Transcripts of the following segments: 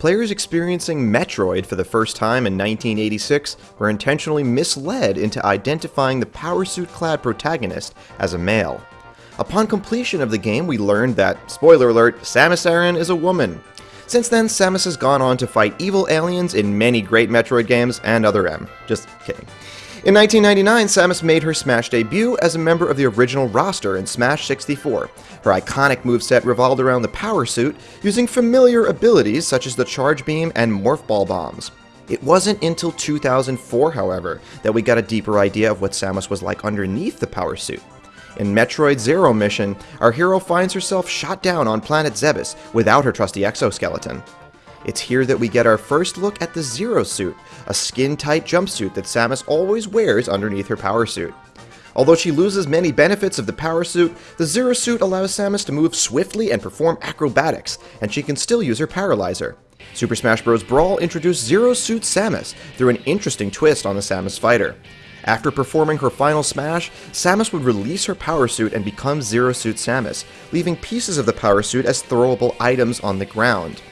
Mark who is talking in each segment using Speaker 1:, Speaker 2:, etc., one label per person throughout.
Speaker 1: Players experiencing Metroid for the first time in 1986 were intentionally misled into identifying the power suit clad protagonist as a male. Upon completion of the game, we learned that, spoiler alert, Samus Aran is a woman. Since then, Samus has gone on to fight evil aliens in many great Metroid games and other M. Just kidding. In 1999, Samus made her Smash debut as a member of the original roster in Smash 64. Her iconic moveset revolved around the power suit, using familiar abilities such as the Charge Beam and Morph Ball bombs. It wasn't until 2004, however, that we got a deeper idea of what Samus was like underneath the power suit. In Metroid Zero Mission, our hero finds herself shot down on planet Zebes without her trusty exoskeleton. It's here that we get our first look at the Zero Suit, a skin-tight jumpsuit that Samus always wears underneath her power suit. Although she loses many benefits of the power suit, the Zero Suit allows Samus to move swiftly and perform acrobatics, and she can still use her paralyzer. Super Smash Bros. Brawl introduced Zero Suit Samus through an interesting twist on the Samus fighter. After performing her final smash, Samus would release her power suit and become Zero Suit Samus, leaving pieces of the power suit as throwable items on the ground.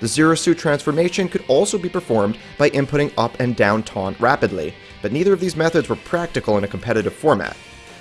Speaker 1: The Zero Suit transformation could also be performed by inputting up and down taunt rapidly, but neither of these methods were practical in a competitive format.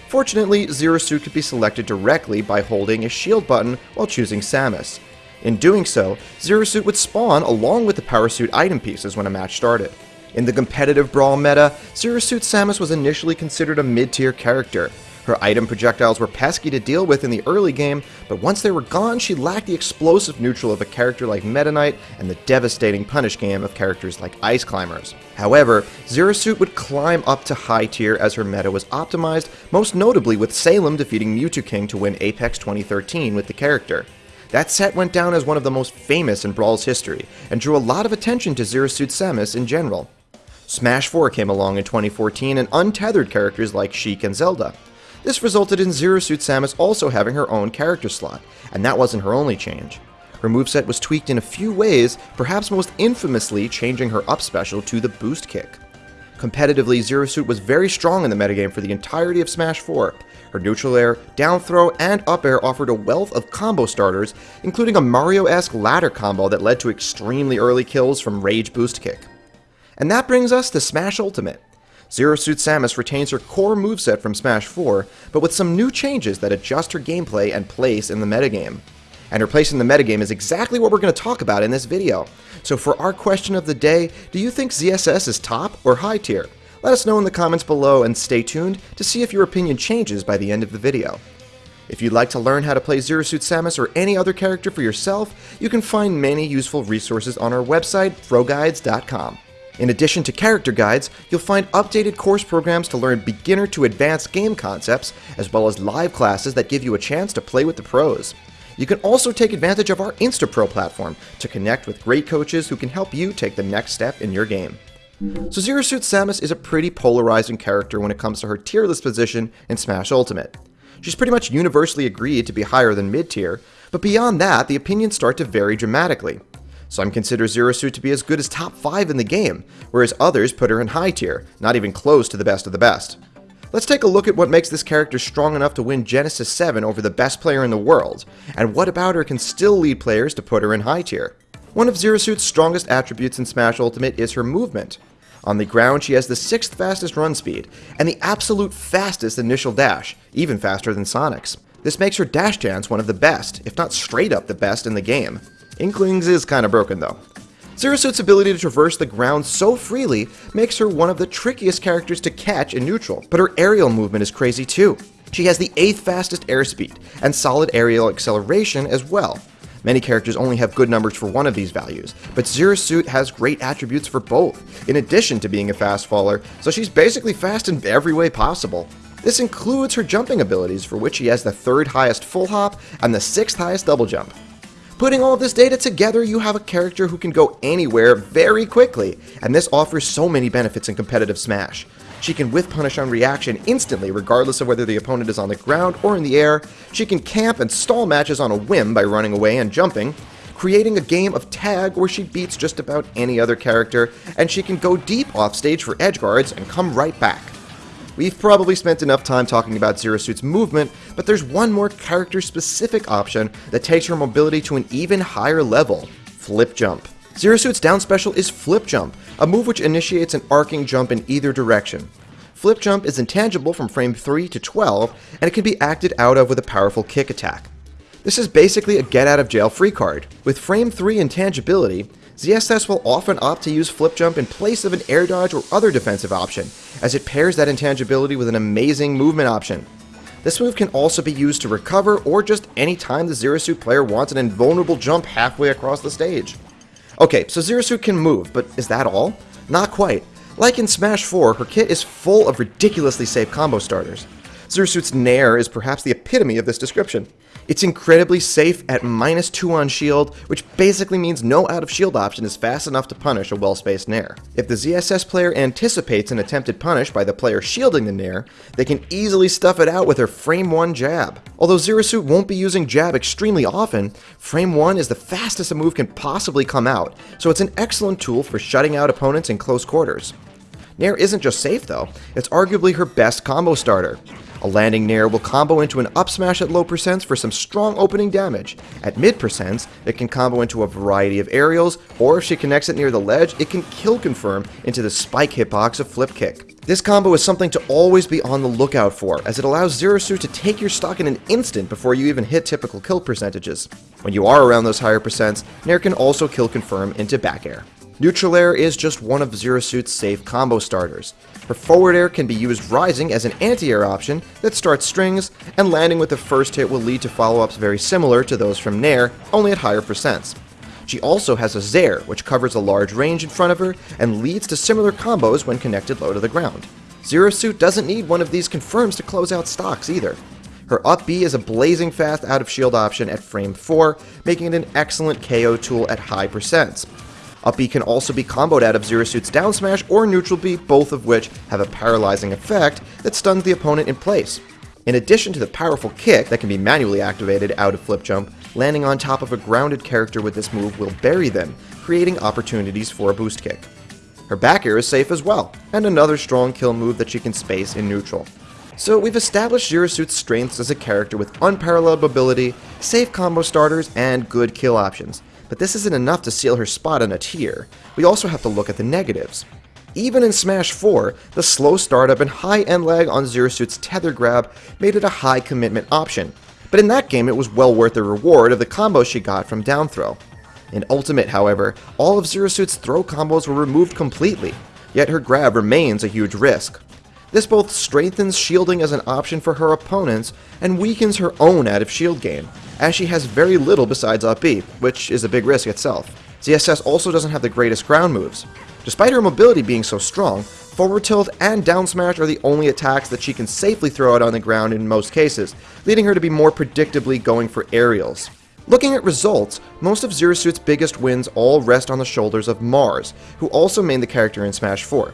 Speaker 1: Fortunately, Zero Suit could be selected directly by holding a shield button while choosing Samus. In doing so, Zero Suit would spawn along with the Power Suit item pieces when a match started. In the competitive Brawl meta, Zero Suit Samus was initially considered a mid-tier character, her item projectiles were pesky to deal with in the early game, but once they were gone, she lacked the explosive neutral of a character like Meta Knight and the devastating punish game of characters like Ice Climbers. However, Zero Suit would climb up to high tier as her meta was optimized, most notably with Salem defeating Mew2King to win Apex 2013 with the character. That set went down as one of the most famous in Brawl's history, and drew a lot of attention to Zero Suit Samus in general. Smash 4 came along in 2014 and untethered characters like Sheik and Zelda. This resulted in Zero Suit Samus also having her own character slot, and that wasn't her only change. Her moveset was tweaked in a few ways, perhaps most infamously changing her up special to the boost kick. Competitively, Zero Suit was very strong in the metagame for the entirety of Smash 4. Her neutral air, down throw, and up air offered a wealth of combo starters, including a Mario-esque ladder combo that led to extremely early kills from Rage Boost Kick. And that brings us to Smash Ultimate. Zero Suit Samus retains her core moveset from Smash 4, but with some new changes that adjust her gameplay and place in the metagame. And her place in the metagame is exactly what we're going to talk about in this video. So for our question of the day, do you think ZSS is top or high tier? Let us know in the comments below and stay tuned to see if your opinion changes by the end of the video. If you'd like to learn how to play Zero Suit Samus or any other character for yourself, you can find many useful resources on our website, proguides.com. In addition to character guides, you'll find updated course programs to learn beginner to advanced game concepts, as well as live classes that give you a chance to play with the pros. You can also take advantage of our InstaPro platform to connect with great coaches who can help you take the next step in your game. So Zero Suit Samus is a pretty polarizing character when it comes to her tier list position in Smash Ultimate. She's pretty much universally agreed to be higher than mid tier, but beyond that, the opinions start to vary dramatically. Some consider Zero Suit to be as good as top 5 in the game, whereas others put her in high tier, not even close to the best of the best. Let's take a look at what makes this character strong enough to win Genesis 7 over the best player in the world, and what about her can still lead players to put her in high tier. One of Zero Suit's strongest attributes in Smash Ultimate is her movement. On the ground, she has the 6th fastest run speed, and the absolute fastest initial dash, even faster than Sonic's. This makes her dash dance one of the best, if not straight up the best in the game. Inklings is kinda broken though. Zero Suit's ability to traverse the ground so freely makes her one of the trickiest characters to catch in neutral, but her aerial movement is crazy too. She has the 8th fastest airspeed, and solid aerial acceleration as well. Many characters only have good numbers for one of these values, but Zero Suit has great attributes for both, in addition to being a fast faller, so she's basically fast in every way possible. This includes her jumping abilities, for which she has the 3rd highest full hop and the 6th highest double jump. Putting all this data together, you have a character who can go anywhere very quickly, and this offers so many benefits in competitive Smash. She can whiff punish on reaction instantly regardless of whether the opponent is on the ground or in the air, she can camp and stall matches on a whim by running away and jumping, creating a game of tag where she beats just about any other character, and she can go deep off stage for edge guards and come right back. We've probably spent enough time talking about Zero Suit's movement, but there's one more character-specific option that takes her mobility to an even higher level, Flip Jump. Zero Suit's down special is Flip Jump, a move which initiates an arcing jump in either direction. Flip Jump is intangible from frame 3 to 12, and it can be acted out of with a powerful kick attack. This is basically a get out of jail free card. With frame 3 intangibility, ZSS will often opt to use Flip Jump in place of an air dodge or other defensive option, as it pairs that intangibility with an amazing movement option. This move can also be used to recover or just any time the Zero Suit player wants an invulnerable jump halfway across the stage. Okay, so Zero Suit can move, but is that all? Not quite. Like in Smash 4, her kit is full of ridiculously safe combo starters. Zero Suit's Nair is perhaps the epitome of this description. It's incredibly safe at minus 2 on shield, which basically means no out of shield option is fast enough to punish a well-spaced Nair. If the ZSS player anticipates an attempted punish by the player shielding the Nair, they can easily stuff it out with her frame 1 jab. Although Zero won't be using jab extremely often, frame 1 is the fastest a move can possibly come out, so it's an excellent tool for shutting out opponents in close quarters. Nair isn't just safe though, it's arguably her best combo starter. A landing Nair will combo into an up smash at low percents for some strong opening damage. At mid percents, it can combo into a variety of aerials, or if she connects it near the ledge, it can kill confirm into the spike hitbox of flip kick. This combo is something to always be on the lookout for, as it allows Zero Suit to take your stock in an instant before you even hit typical kill percentages. When you are around those higher percents, Nair can also kill confirm into back air. Neutral air is just one of Zero Suit's safe combo starters. Her forward air can be used rising as an anti-air option that starts strings, and landing with the first hit will lead to follow-ups very similar to those from Nair, only at higher percents. She also has a Zair, which covers a large range in front of her and leads to similar combos when connected low to the ground. Zero Suit doesn't need one of these confirms to close out stocks either. Her up B is a blazing fast out of shield option at frame 4, making it an excellent KO tool at high percents. Up B can also be comboed out of Zero Suit's down smash or neutral B, both of which have a paralyzing effect that stuns the opponent in place. In addition to the powerful kick that can be manually activated out of flip jump, landing on top of a grounded character with this move will bury them, creating opportunities for a boost kick. Her back air is safe as well, and another strong kill move that she can space in neutral. So we've established Zero Suit's strengths as a character with unparalleled mobility, safe combo starters, and good kill options. But this isn't enough to seal her spot on a tier. We also have to look at the negatives. Even in Smash 4, the slow startup and high end lag on Zero Suit's tether grab made it a high commitment option. But in that game, it was well worth the reward of the combo she got from down throw. In Ultimate, however, all of Zero Suit's throw combos were removed completely, yet her grab remains a huge risk. This both strengthens shielding as an option for her opponents and weakens her own of shield game, as she has very little besides up B, which is a big risk itself. ZSS also doesn't have the greatest ground moves. Despite her mobility being so strong, forward tilt and down smash are the only attacks that she can safely throw out on the ground in most cases, leading her to be more predictably going for aerials. Looking at results, most of Zero Suit's biggest wins all rest on the shoulders of Marss, who also made the character in Smash 4.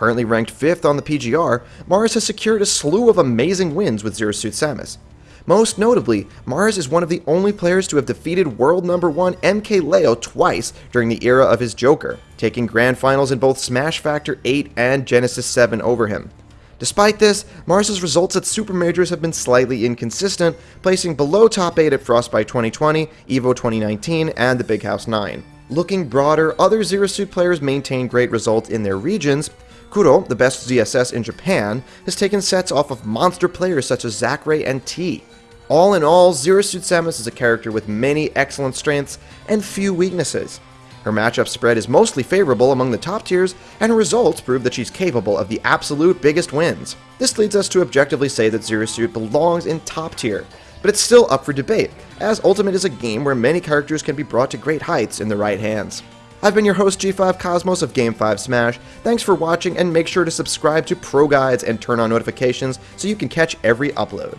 Speaker 1: Currently ranked 5th on the PGR, Marss has secured a slew of amazing wins with Zero Suit Samus. Most notably, Marss is one of the only players to have defeated world number 1 MKLeo twice during the era of his Joker, taking grand finals in both Smash Factor 8 and Genesis 7 over him. Despite this, Marss's results at Super Majors have been slightly inconsistent, placing below top 8 at Frostbite 2020, EVO 2019, and the Big House 9. Looking broader, other Zero Suit players maintain great results in their regions, Kuro, the best ZSS in Japan, has taken sets off of monster players such as Zackray and Tea. All in all, Zero Suit Samus is a character with many excellent strengths and few weaknesses. Her matchup spread is mostly favorable among the top tiers, and her results prove that she's capable of the absolute biggest wins. This leads us to objectively say that Zero Suit belongs in top tier, but it's still up for debate, as Ultimate is a game where many characters can be brought to great heights in the right hands. I've been your host G5 Cosmos of Game 5 Smash. Thanks for watching and make sure to subscribe to Pro Guides and turn on notifications so you can catch every upload.